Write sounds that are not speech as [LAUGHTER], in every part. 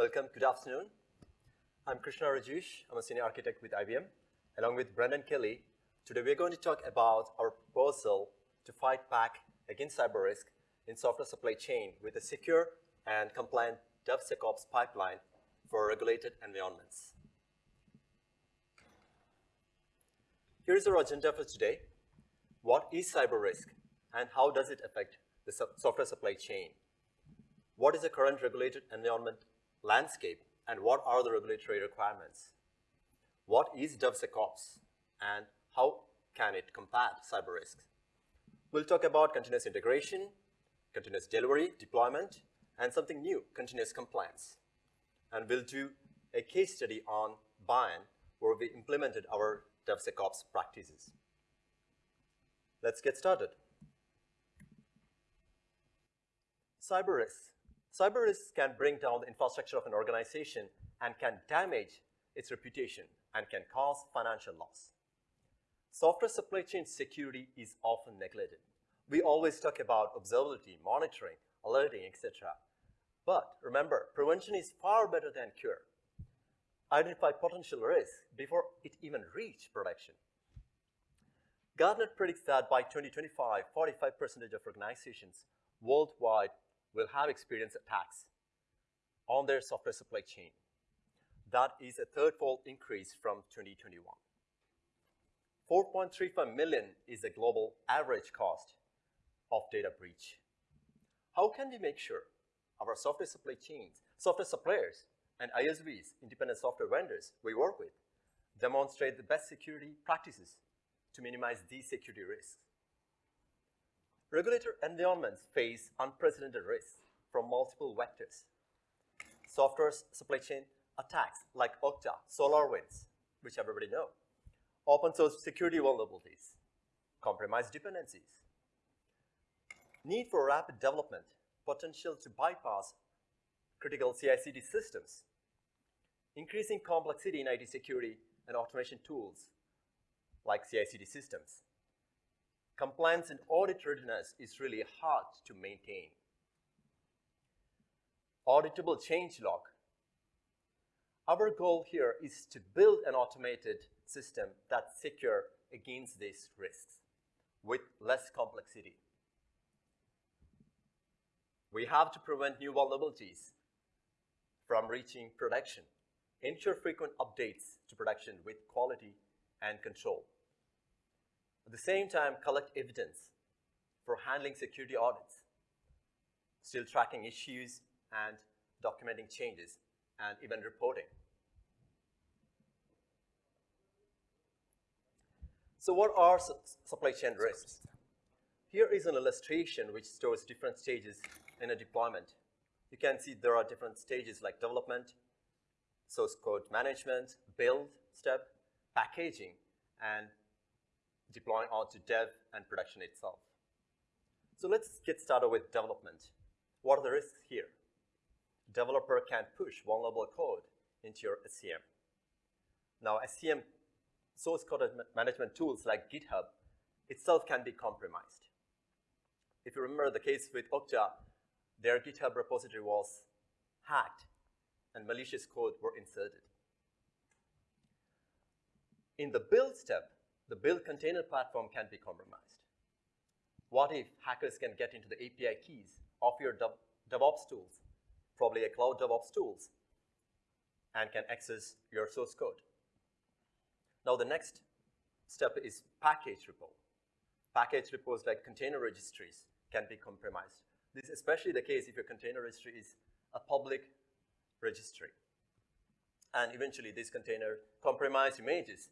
welcome, good afternoon. I'm Krishna Rajesh. I'm a senior architect with IBM. Along with Brendan Kelly, today we're going to talk about our proposal to fight back against cyber risk in software supply chain with a secure and compliant DevSecOps pipeline for regulated environments. Here's our agenda for today. What is cyber risk and how does it affect the software supply chain? What is the current regulated environment landscape and what are the regulatory requirements? What is DevSecOps and how can it combat cyber risks? We'll talk about continuous integration, continuous delivery, deployment, and something new, continuous compliance. And we'll do a case study on BIAN where we implemented our DevSecOps practices. Let's get started. Cyber risks. Cyber risks can bring down the infrastructure of an organization and can damage its reputation and can cause financial loss. Software supply chain security is often neglected. We always talk about observability, monitoring, alerting, etc. But remember, prevention is far better than cure. Identify potential risks before it even reach production. Gartner predicts that by 2025, 45% of organizations worldwide will have experienced attacks on their software supply chain. That is a third-fold increase from 2021. 4.35 million is the global average cost of data breach. How can we make sure our software supply chains, software suppliers, and ISVs, independent software vendors we work with, demonstrate the best security practices to minimize these security risks? Regulator environments face unprecedented risks from multiple vectors. Software supply chain attacks like Okta, SolarWinds, which everybody know, open source security vulnerabilities, compromised dependencies, need for rapid development, potential to bypass critical CI/CD systems, increasing complexity in IT security and automation tools like CI/CD systems, compliance and audit readiness is really hard to maintain. Auditable change log. Our goal here is to build an automated system that's secure against these risks with less complexity. We have to prevent new vulnerabilities from reaching production. Ensure frequent updates to production with quality and control. At the same time, collect evidence for handling security audits, still tracking issues and documenting changes, and even reporting. So what are su supply chain risks? Here is an illustration which shows different stages in a deployment. You can see there are different stages like development, source code management, build step, packaging, and deploying onto dev and production itself. So let's get started with development. What are the risks here? Developer can push vulnerable code into your SCM. Now, SCM source code management tools like GitHub itself can be compromised. If you remember the case with Okta, their GitHub repository was hacked and malicious code were inserted. In the build step, the build container platform can be compromised. What if hackers can get into the API keys of your DevOps tools, probably a cloud DevOps tools, and can access your source code? Now the next step is package repo. Package repos like container registries can be compromised. This is especially the case if your container registry is a public registry. And eventually these container compromised images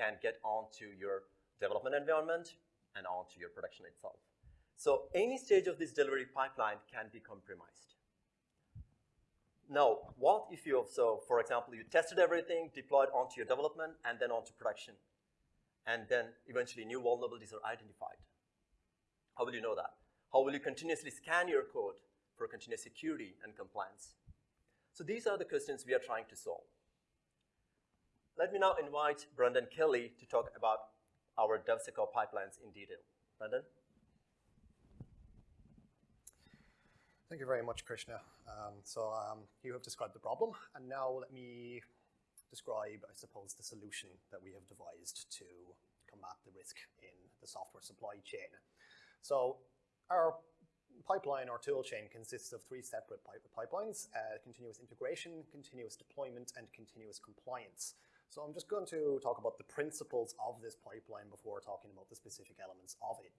can get onto your development environment and onto your production itself. So any stage of this delivery pipeline can be compromised. Now, what if you, so for example, you tested everything, deployed onto your development, and then onto production, and then eventually new vulnerabilities are identified? How will you know that? How will you continuously scan your code for continuous security and compliance? So these are the questions we are trying to solve. Let me now invite Brendan Kelly to talk about our DevSecOps pipelines in detail. Brendan? Thank you very much, Krishna. Um, so um, you have described the problem, and now let me describe, I suppose, the solution that we have devised to combat the risk in the software supply chain. So our pipeline or tool chain consists of three separate pipe pipelines, uh, continuous integration, continuous deployment, and continuous compliance. So I'm just going to talk about the principles of this pipeline before talking about the specific elements of it.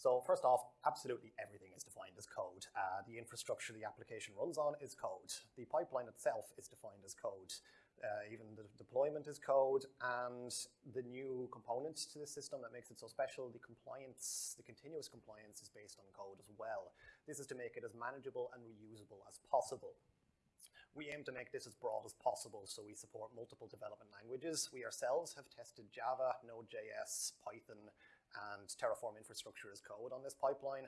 So first off, absolutely everything is defined as code. Uh, the infrastructure the application runs on is code. The pipeline itself is defined as code. Uh, even the deployment is code, and the new component to the system that makes it so special, the compliance, the continuous compliance is based on code as well. This is to make it as manageable and reusable as possible. We aim to make this as broad as possible, so we support multiple development languages. We ourselves have tested Java, Node.js, Python, and Terraform infrastructure as code on this pipeline.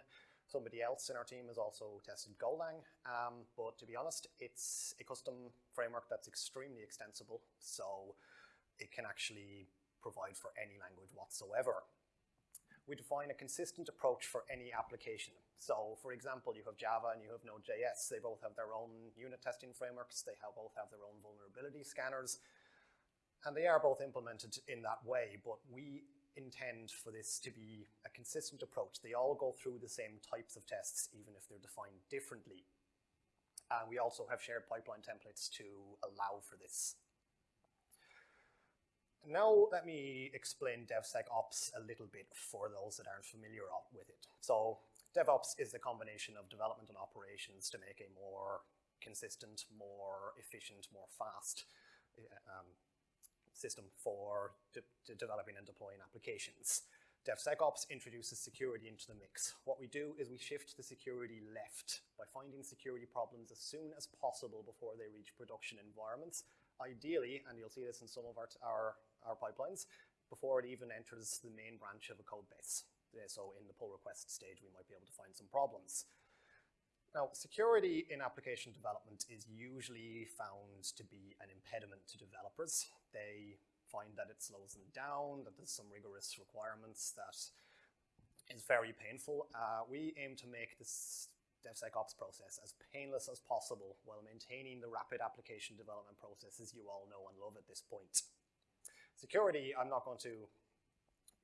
Somebody else in our team has also tested Golang, um, but to be honest, it's a custom framework that's extremely extensible, so it can actually provide for any language whatsoever. We define a consistent approach for any application. So for example, you have Java and you have Node.js. They both have their own unit testing frameworks. They have both have their own vulnerability scanners. And they are both implemented in that way, but we intend for this to be a consistent approach. They all go through the same types of tests, even if they're defined differently. And we also have shared pipeline templates to allow for this. Now let me explain DevSecOps a little bit for those that aren't familiar with it. So DevOps is a combination of development and operations to make a more consistent, more efficient, more fast um, system for de de developing and deploying applications. DevSecOps introduces security into the mix. What we do is we shift the security left by finding security problems as soon as possible before they reach production environments. Ideally, and you'll see this in some of our, our, our pipelines, before it even enters the main branch of a code base. So in the pull request stage, we might be able to find some problems. Now, security in application development is usually found to be an impediment to developers. They find that it slows them down, that there's some rigorous requirements that is very painful. Uh, we aim to make this DevSecOps process as painless as possible while maintaining the rapid application development processes you all know and love at this point. Security, I'm not going to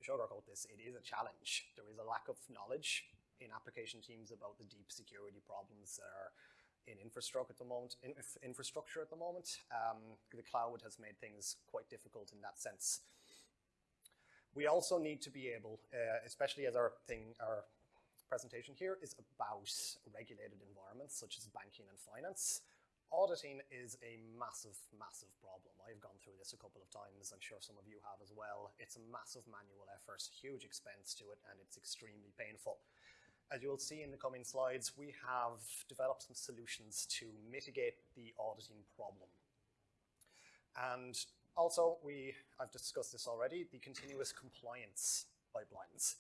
sugarcoat this, it is a challenge. There is a lack of knowledge in application teams about the deep security problems that are in infrastructure at the moment. In, infrastructure at the moment, um, the cloud has made things quite difficult in that sense. We also need to be able, uh, especially as our thing, our presentation here is about regulated environments such as banking and finance. Auditing is a massive, massive problem. I've gone through this a couple of times. I'm sure some of you have as well. It's a massive manual effort, huge expense to it, and it's extremely painful. As you'll see in the coming slides, we have developed some solutions to mitigate the auditing problem. And also, we, I've discussed this already, the continuous compliance pipelines.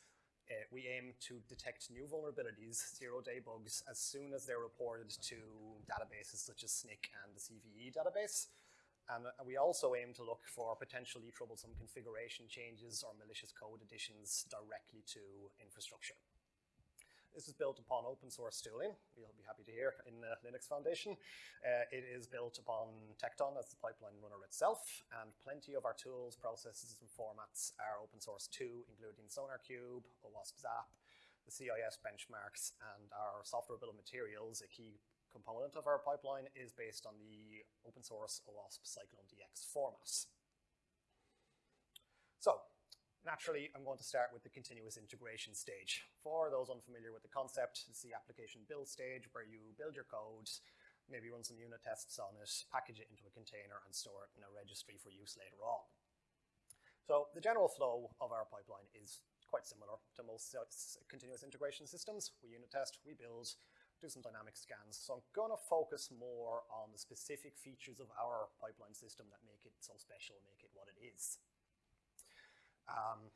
Uh, we aim to detect new vulnerabilities, zero-day bugs, as soon as they're reported to databases such as Snyk and the CVE database. And we also aim to look for potentially troublesome configuration changes or malicious code additions directly to infrastructure. This is built upon open source tooling, you'll be happy to hear, in the Linux Foundation. Uh, it is built upon Tekton as the pipeline runner itself, and plenty of our tools, processes, and formats are open source too, including SonarQube, OWASP Zap, the CIS benchmarks, and our software bill of materials, a key component of our pipeline, is based on the open source OWASP CycloneDX format. So, Naturally, I'm going to start with the continuous integration stage. For those unfamiliar with the concept, it's the application build stage where you build your code, maybe run some unit tests on it, package it into a container, and store it in a registry for use later on. So the general flow of our pipeline is quite similar to most continuous integration systems. We unit test, we build, do some dynamic scans. So I'm going to focus more on the specific features of our pipeline system that make it so special, make it what it is. Um,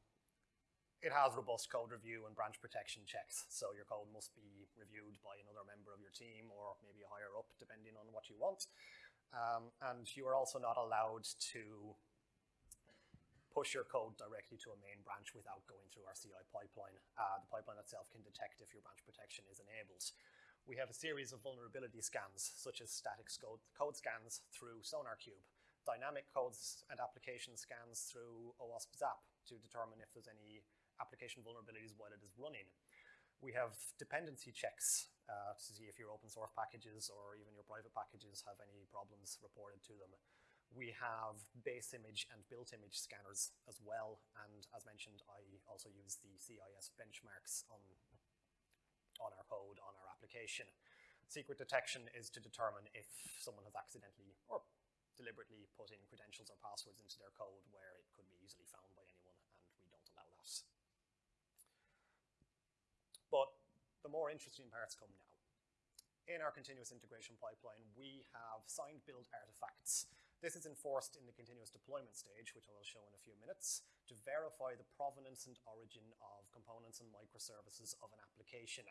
it has robust code review and branch protection checks, so your code must be reviewed by another member of your team or maybe higher up, depending on what you want. Um, and you are also not allowed to push your code directly to a main branch without going through our CI pipeline. Uh, the pipeline itself can detect if your branch protection is enabled. we have a series of vulnerability scans, such as static code, code scans through SonarQube, dynamic codes and application scans through OWASP Zap to determine if there's any application vulnerabilities while it is running. We have dependency checks uh, to see if your open source packages or even your private packages have any problems reported to them. We have base image and built image scanners as well. And as mentioned, I also use the CIS benchmarks on, on our code, on our application. Secret detection is to determine if someone has accidentally or deliberately put in credentials or passwords into their code where it could be easily found by anyone, and we don't allow that. But the more interesting parts come now. In our continuous integration pipeline, we have signed build artifacts. This is enforced in the continuous deployment stage, which I will show in a few minutes, to verify the provenance and origin of components and microservices of an application.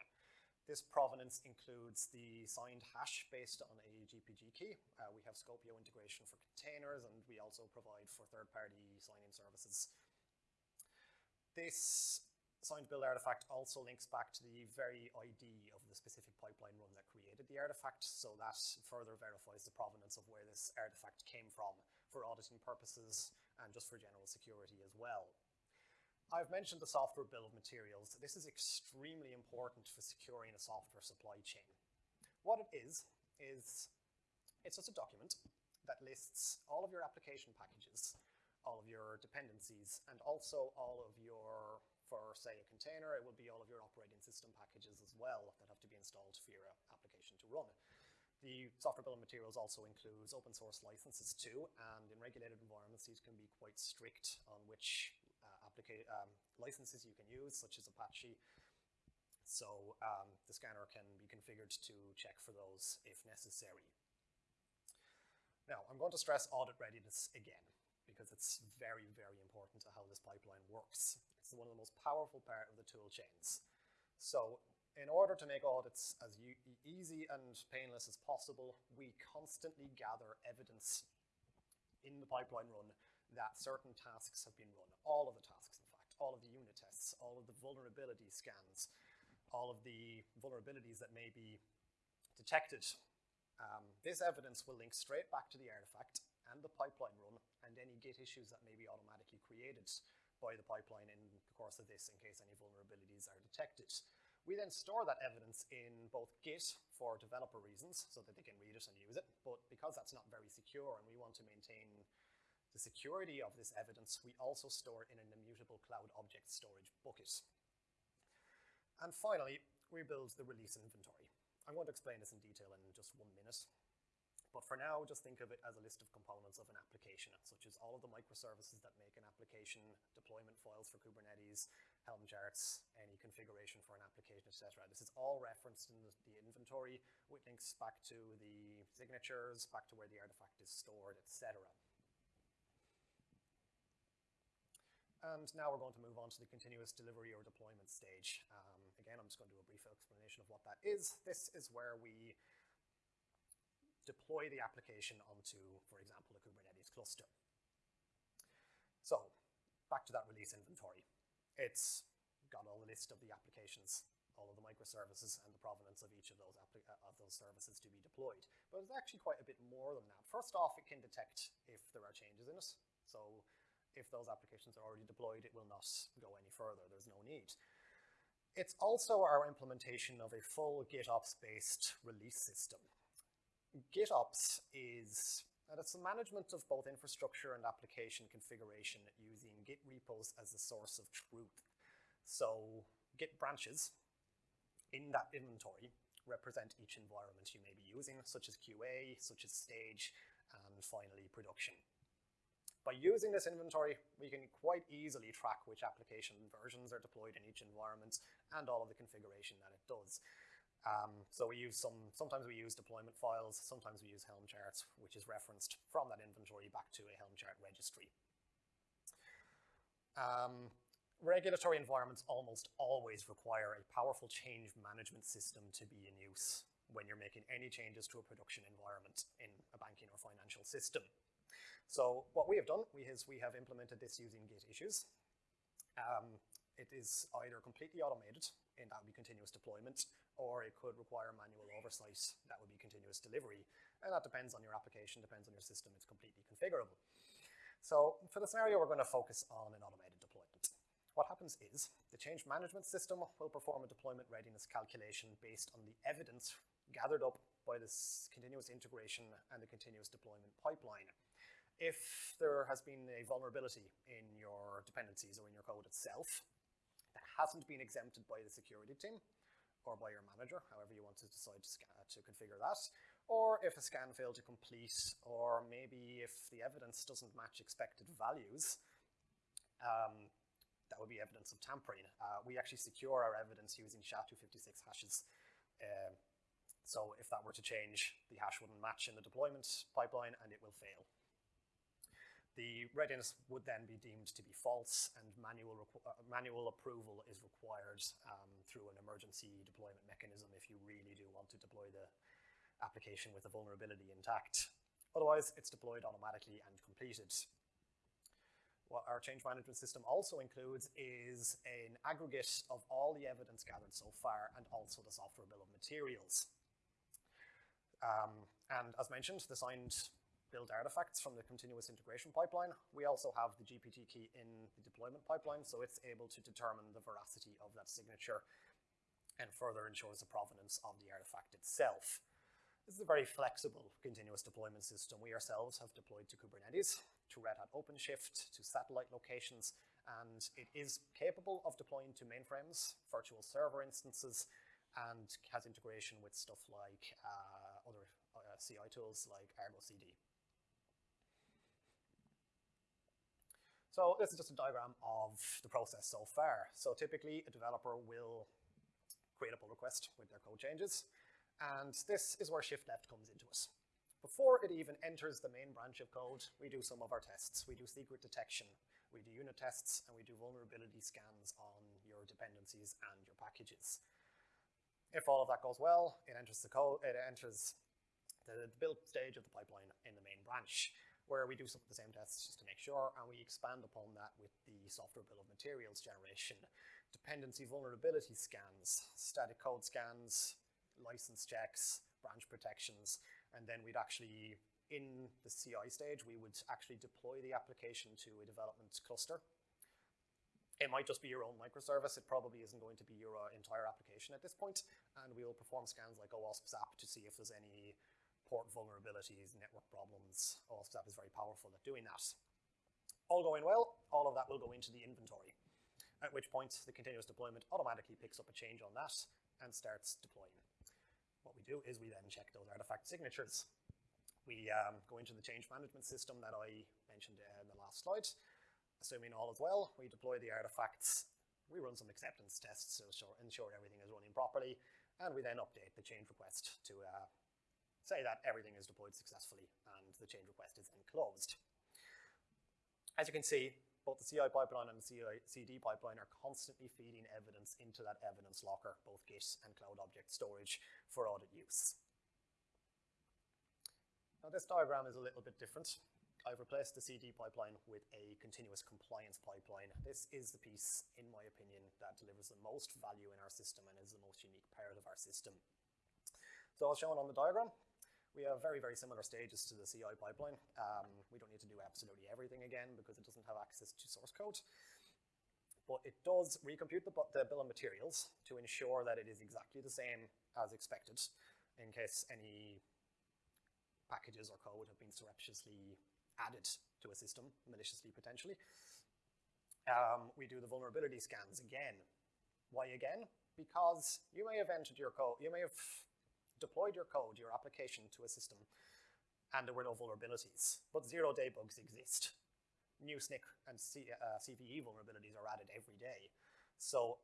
This provenance includes the signed hash based on a GPG key. Uh, we have Skopeo integration for containers, and we also provide for third-party signing services. This signed build artifact also links back to the very ID of the specific pipeline run that created the artifact, so that further verifies the provenance of where this artifact came from for auditing purposes and just for general security as well. I've mentioned the software bill of materials. This is extremely important for securing a software supply chain. What it is, is it's just a document that lists all of your application packages, all of your dependencies, and also all of your, for say a container, it will be all of your operating system packages as well that have to be installed for your application to run. The software bill of materials also includes open source licenses too, and in regulated environments, these can be quite strict on which um, licenses you can use, such as Apache. So um, the scanner can be configured to check for those if necessary. Now, I'm going to stress audit readiness again, because it's very, very important to how this pipeline works. It's one of the most powerful part of the tool chains. So in order to make audits as easy and painless as possible, we constantly gather evidence in the pipeline run that certain tasks have been run. All of the tasks, in fact, all of the unit tests, all of the vulnerability scans, all of the vulnerabilities that may be detected. Um, this evidence will link straight back to the artifact and the pipeline run and any Git issues that may be automatically created by the pipeline in the course of this in case any vulnerabilities are detected. We then store that evidence in both Git for developer reasons so that they can read it and use it, but because that's not very secure and we want to maintain the security of this evidence, we also store in an immutable cloud object storage bucket. And finally, we build the release inventory. I'm going to explain this in detail in just one minute. But for now, just think of it as a list of components of an application, such as all of the microservices that make an application, deployment files for Kubernetes, Helm charts, any configuration for an application, etc. This is all referenced in the, inventory with links back to the signatures, back to where the artifact is stored, etc. And now we're going to move on to the continuous delivery or deployment stage. Um, again, I'm just going to do a brief explanation of what that is. This is where we deploy the application onto, for example, a Kubernetes cluster. So back to that release inventory. It's got a list of the applications, all of the microservices and the provenance of each of those, uh, of those services to be deployed. But it's actually quite a bit more than that. First off, it can detect if there are changes in it. So if those applications are already deployed, it will not go any further. There's no need. It's also our implementation of a full GitOps-based release system. GitOps is it's the management of both infrastructure and application configuration using Git repos as the source of truth. So Git branches in that inventory represent each environment you may be using, such as QA, such as stage, and finally production. By using this inventory, we can quite easily track which application versions are deployed in each environment and all of the configuration that it does. Um, so we use some, sometimes we use deployment files, sometimes we use Helm charts, which is referenced from that inventory back to a Helm chart registry. Um, regulatory environments almost always require a powerful change management system to be in use when you're making any changes to a production environment in a banking or financial system. So what we have done is we have implemented this using Git issues. Um, it is either completely automated, and that would be continuous deployment, or it could require manual oversight. That would be continuous delivery. And that depends on your application, depends on your system. It's completely configurable. So for the scenario, we're going to focus on an automated deployment. What happens is the change management system will perform a deployment readiness calculation based on the evidence gathered up by this continuous integration and the continuous deployment pipeline. If there has been a vulnerability in your dependencies or in your code itself that hasn't been exempted by the security team, or by your manager, however you want to decide to, scan, to configure that, or if a scan failed to complete, or maybe if the evidence doesn't match expected values, um, that would be evidence of tampering. Uh, we actually secure our evidence using SHA-256 hashes. Uh, so if that were to change, the hash wouldn't match in the deployment pipeline and it will fail. The readiness would then be deemed to be false and manual, uh, manual approval is required um, through an emergency deployment mechanism if you really do want to deploy the application with the vulnerability intact. Otherwise, it's deployed automatically and completed. What our change management system also includes is an aggregate of all the evidence gathered so far and also the software bill of materials. Um, and as mentioned, the signed build artifacts from the continuous integration pipeline. We also have the GPG key in the deployment pipeline, so it's able to determine the veracity of that signature and further ensures the provenance of the artifact itself. This is a very flexible continuous deployment system. We ourselves have deployed to Kubernetes, to Red Hat OpenShift, to satellite locations, and it is capable of deploying to mainframes, virtual server instances, and has integration with stuff like uh, other uh, CI tools like Argo CD. So this is just a diagram of the process so far. So typically a developer will create a pull request with their code changes. And this is where shift left comes into us. Before it even enters the main branch of code, we do some of our tests. We do secret detection, we do unit tests, and we do vulnerability scans on your dependencies and your packages. If all of that goes well, it enters the code, it enters the build stage of the pipeline in the main branch where we do some of the same tests just to make sure, and we expand upon that with the software bill of materials generation, dependency vulnerability scans, static code scans, license checks, branch protections, and then we'd actually, in the CI stage, we would actually deploy the application to a development cluster. It might just be your own microservice. It probably isn't going to be your uh, entire application at this point, and we'll perform scans like OWASP ZAP to see if there's any port vulnerabilities, network problems. OWASP is very powerful at doing that. All going well, all of that will go into the inventory, at which point the continuous deployment automatically picks up a change on that and starts deploying. What we do is we then check those artifact signatures. We um, go into the change management system that I mentioned in the last slide. Assuming all is well, we deploy the artifacts. We run some acceptance tests to ensure everything is running properly, and we then update the change request to uh, say that everything is deployed successfully and the change request is then closed. As you can see, both the CI pipeline and the CD pipeline are constantly feeding evidence into that evidence locker, both Git and Cloud Object Storage for audit use. Now this diagram is a little bit different. I've replaced the CD pipeline with a continuous compliance pipeline. This is the piece, in my opinion, that delivers the most value in our system and is the most unique part of our system. So as shown on the diagram, we have very, very similar stages to the CI pipeline. Um, we don't need to do absolutely everything again because it doesn't have access to source code. But it does recompute the, the bill of materials to ensure that it is exactly the same as expected in case any packages or code have been surreptitiously added to a system, maliciously potentially. Um, we do the vulnerability scans again. Why again? Because you may have entered your code, you may have deployed your code, your application to a system, and there were no vulnerabilities. But zero-day bugs exist. New Snyk and C, uh, CVE vulnerabilities are added every day. So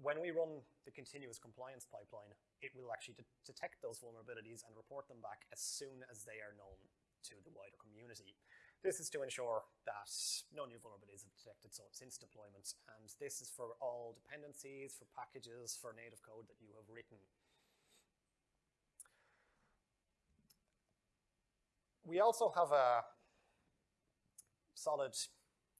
when we run the continuous compliance pipeline, it will actually de detect those vulnerabilities and report them back as soon as they are known to the wider community. This is to ensure that no new vulnerabilities have detected so since deployment, and this is for all dependencies, for packages, for native code that you have written. We also have a solid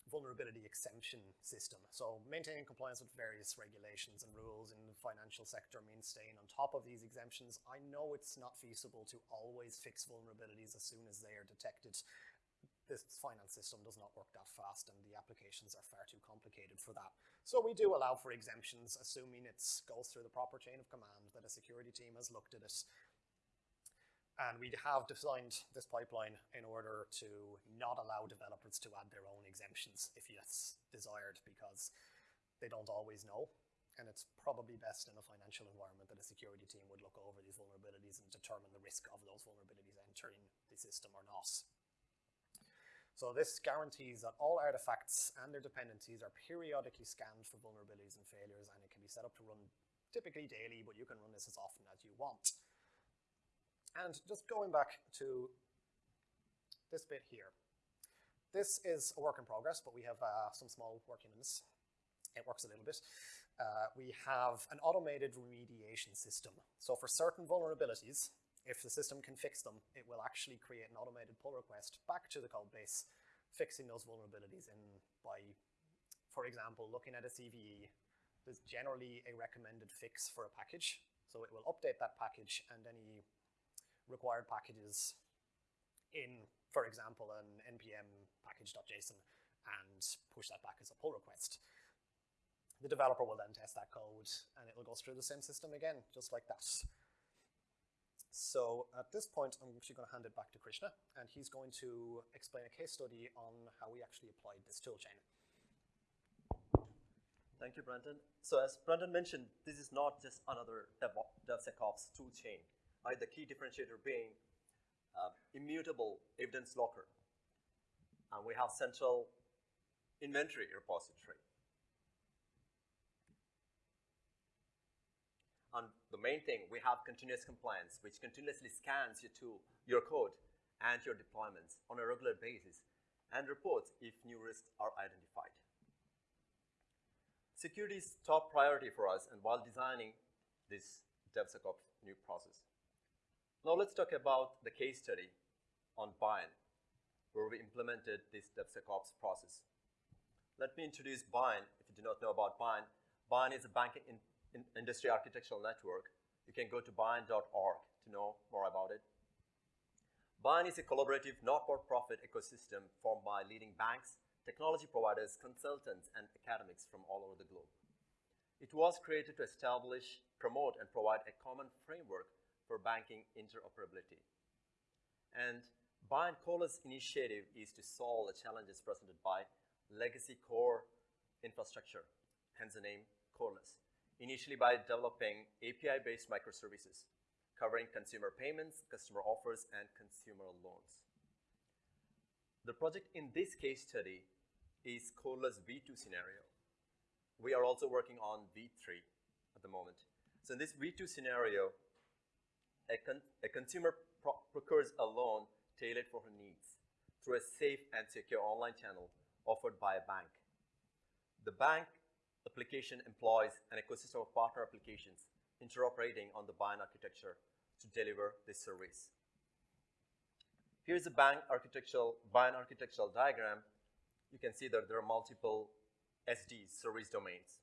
vulnerability exemption system. So maintaining compliance with various regulations and rules in the financial sector means staying on top of these exemptions. I know it's not feasible to always fix vulnerabilities as soon as they are detected. This finance system does not work that fast and the applications are far too complicated for that. So we do allow for exemptions, assuming it goes through the proper chain of command, that a security team has looked at it, and we have designed this pipeline in order to not allow developers to add their own exemptions if that's desired because they don't always know. And it's probably best in a financial environment that a security team would look over these vulnerabilities and determine the risk of those vulnerabilities entering the system or not. So this guarantees that all artifacts and their dependencies are periodically scanned for vulnerabilities and failures and it can be set up to run typically daily, but you can run this as often as you want. And just going back to this bit here. This is a work in progress, but we have uh, some small work this. It works a little bit. Uh, we have an automated remediation system. So for certain vulnerabilities, if the system can fix them, it will actually create an automated pull request back to the code base, fixing those vulnerabilities in by, for example, looking at a CVE. There's generally a recommended fix for a package. So it will update that package and any required packages in, for example, an npm package.json and push that back as a pull request. The developer will then test that code and it will go through the same system again, just like that. So at this point, I'm actually going to hand it back to Krishna, and he's going to explain a case study on how we actually applied this toolchain. Thank you, Brendan. So as Brendan mentioned, this is not just another DevSecOps toolchain right? The key differentiator being uh, immutable evidence locker. And we have central inventory repository. And the main thing, we have continuous compliance, which continuously scans your tool, your code, and your deployments on a regular basis, and reports if new risks are identified. Security is top priority for us, and while designing this DevSecOps new process. Now let's talk about the case study on BIAN, where we implemented this DevSecOps process. Let me introduce BIAN, if you do not know about BIAN. BIAN is a banking in, in industry architectural network. You can go to bian.org to know more about it. BIAN is a collaborative, not-for-profit ecosystem formed by leading banks, technology providers, consultants, and academics from all over the globe. It was created to establish, promote, and provide a common framework for banking interoperability. And BIAN Coreless initiative is to solve the challenges presented by legacy core infrastructure, hence the name Coreless, initially by developing API-based microservices covering consumer payments, customer offers, and consumer loans. The project in this case study is Coreless V2 scenario. We are also working on V3 at the moment. So in this V2 scenario, a, con a consumer pro procures a loan tailored for her needs through a safe and secure online channel offered by a bank. The bank application employs an ecosystem of partner applications interoperating on the BIAN architecture to deliver this service. Here's a bank architectural, BIAN architectural diagram. You can see that there are multiple SDs, service domains,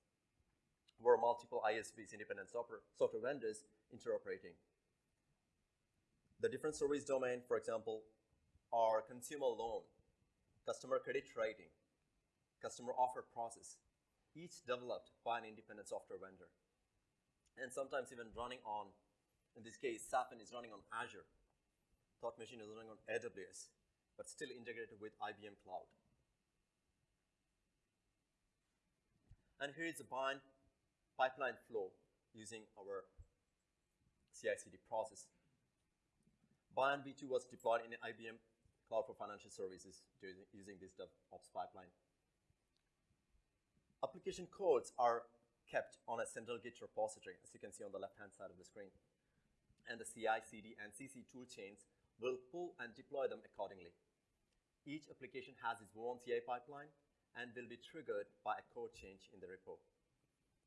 where multiple ISVs, independent software vendors, interoperating. The different service domain, for example, are consumer loan, customer credit rating, customer offer process, each developed by an independent software vendor. And sometimes even running on, in this case, Zafin is running on Azure. Thought Machine is running on AWS, but still integrated with IBM Cloud. And here is the BIAN pipeline flow using our CI/CD process. BIAN V2 was deployed in IBM Cloud for Financial Services using this DevOps pipeline. Application codes are kept on a central Git repository, as you can see on the left-hand side of the screen. And the CI, CD, and CC toolchains will pull and deploy them accordingly. Each application has its own CI pipeline and will be triggered by a code change in the repo.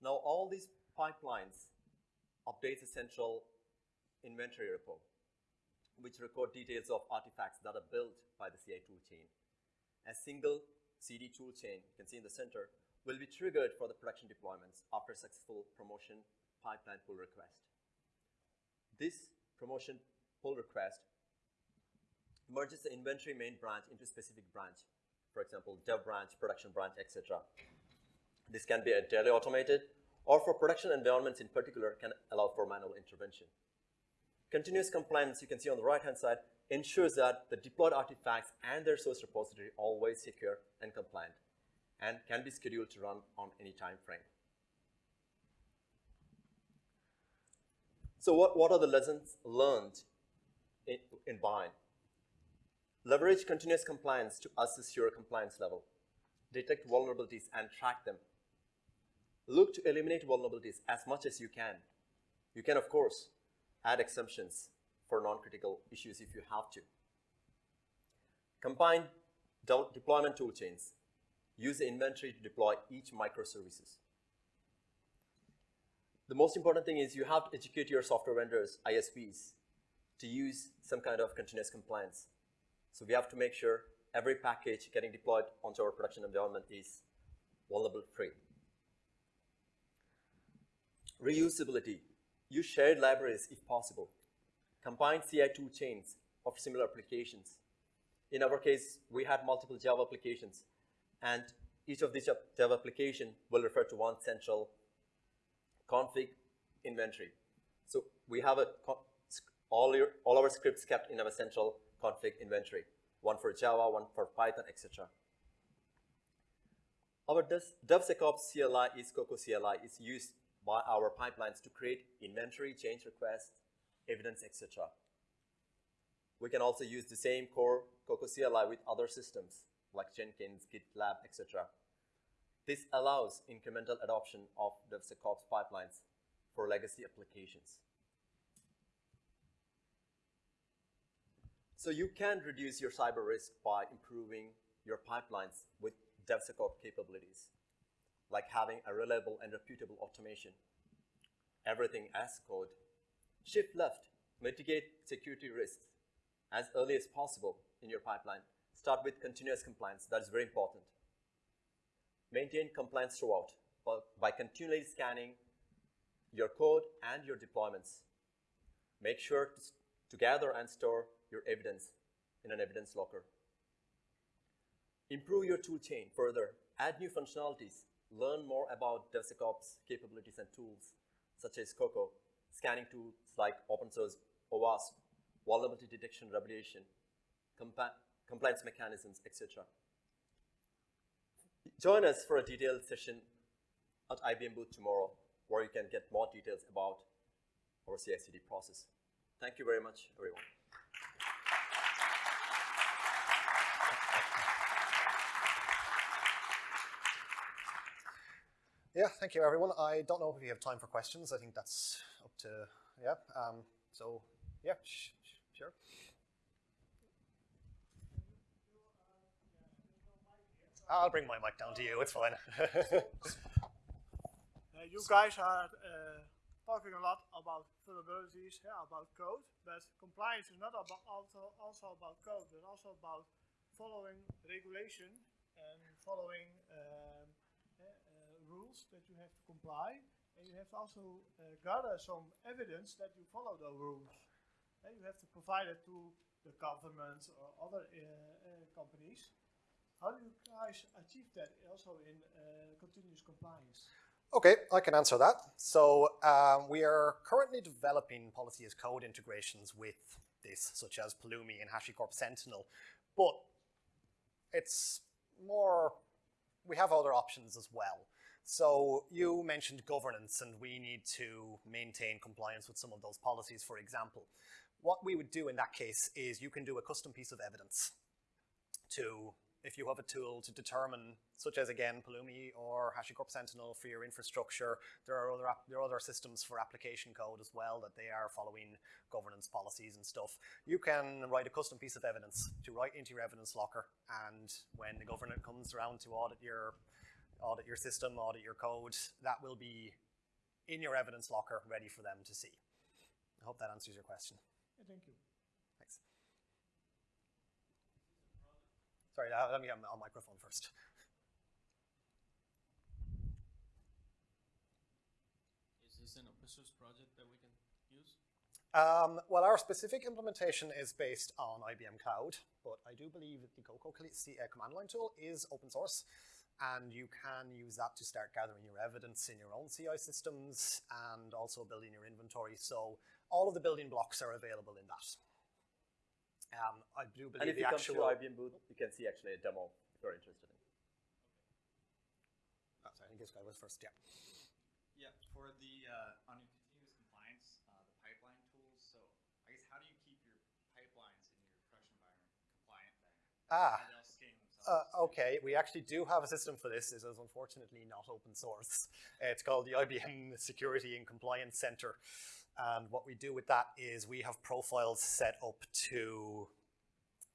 Now, all these pipelines update the central inventory repo which record details of artifacts that are built by the CI toolchain. A single CD toolchain, you can see in the center, will be triggered for the production deployments after successful promotion pipeline pull request. This promotion pull request merges the inventory main branch into a specific branch, for example, dev branch, production branch, etc. This can be entirely automated, or for production environments in particular, can allow for manual intervention. Continuous compliance, you can see on the right-hand side, ensures that the deployed artifacts and their source repository are always secure and compliant, and can be scheduled to run on any time frame. So what, what are the lessons learned in, in BIAN? Leverage continuous compliance to assess your compliance level. Detect vulnerabilities and track them. Look to eliminate vulnerabilities as much as you can. You can, of course, add exemptions for non-critical issues if you have to. Combine deployment toolchains. Use the inventory to deploy each microservices. The most important thing is you have to educate your software vendors, ISVs, to use some kind of continuous compliance. So we have to make sure every package getting deployed onto our production environment is vulnerable free. Reusability. Use shared libraries if possible. Combine CI tool chains of similar applications. In our case, we had multiple Java applications, and each of these Java application will refer to one central config inventory. So we have a all, your, all our scripts kept in our central config inventory, one for Java, one for Python, etc. Our DevSecOps CLI is Coco CLI is used our pipelines to create inventory, change requests, evidence, etc. We can also use the same core Coco CLI with other systems like Jenkins, GitLab, etc. This allows incremental adoption of DevSecOps pipelines for legacy applications. So you can reduce your cyber risk by improving your pipelines with DevSecOps capabilities, like having a reliable and reputable automation. Everything as code. Shift left, mitigate security risks as early as possible in your pipeline. Start with continuous compliance, that is very important. Maintain compliance throughout by continually scanning your code and your deployments. Make sure to, to gather and store your evidence in an evidence locker. Improve your tool chain further. Add new functionalities. Learn more about DevSecOps capabilities and tools, such as COCO, scanning tools like open source OWASP, vulnerability detection remediation, compliance mechanisms, etc. Join us for a detailed session at IBM booth tomorrow, where you can get more details about our CI/CD process. Thank you very much, everyone. Yeah, thank you, everyone. I don't know if you have time for questions. I think that's up to, yeah. Um, so, yeah, sure. I'll bring my mic down to you. It's fine. [LAUGHS] uh, you guys are uh, talking a lot about vulnerabilities, yeah, about code, but compliance is not about also, also about code, but also about following regulation and following um, rules that you have to comply, and you have also uh, gather some evidence that you follow those rules. And you have to provide it to the government or other uh, uh, companies. How do you guys achieve that also in uh, continuous compliance? Okay, I can answer that. So um, we are currently developing policy as code integrations with this, such as Pulumi and HashiCorp Sentinel, but it's more, we have other options as well. So you mentioned governance and we need to maintain compliance with some of those policies, for example. What we would do in that case is you can do a custom piece of evidence to, if you have a tool to determine, such as again, Pulumi or HashiCorp Sentinel for your infrastructure, there are other, there are other systems for application code as well that they are following governance policies and stuff. You can write a custom piece of evidence to write into your evidence locker and when the government comes around to audit your audit your system, audit your code, that will be in your evidence locker ready for them to see. I hope that answers your question. Yeah, thank you. Thanks. Sorry, uh, let me get a microphone first. Is this an open source project that we can use? Um, well, our specific implementation is based on IBM Cloud, but I do believe that the CocoCLI command line tool is open source and you can use that to start gathering your evidence in your own CI systems and also building your inventory. So all of the building blocks are available in that. Um, I do believe And believe if you the come actual. to IBM booth, you can see actually a demo if you're interested in. Oh, sorry, I think this guy was first. Yeah. Yeah, for the, uh, on your continuous compliance, uh, the pipeline tools, so I guess how do you keep your pipelines in your production environment compliant then? Ah. How they'll scan themselves? Uh, okay, we actually do have a system for this. It is unfortunately not open source. It's called the IBM Security and Compliance Center. And what we do with that is we have profiles set up to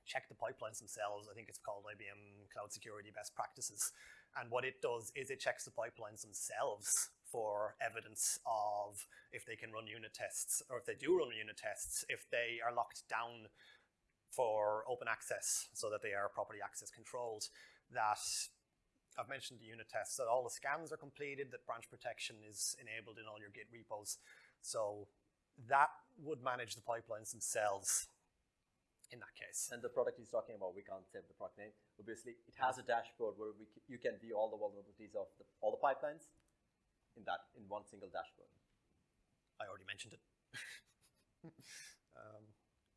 check the pipelines themselves. I think it's called IBM Cloud Security Best Practices. And what it does is it checks the pipelines themselves for evidence of if they can run unit tests, or if they do run unit tests, if they are locked down for open access so that they are properly access controlled, that I've mentioned the unit tests, that all the scans are completed, that branch protection is enabled in all your Git repos. So that would manage the pipelines themselves in that case. And the product he's talking about, we can't say the product name. Obviously, it has a dashboard where we c- you can view all the vulnerabilities of the, all the pipelines in that in one single dashboard. I already mentioned it. [LAUGHS] um,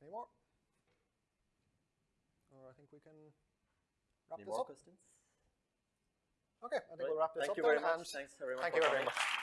any more? I think we can wrap Any this more up. questions? Okay, I think we'll wrap this Thank up you very much. Thanks everyone. Thank you very much.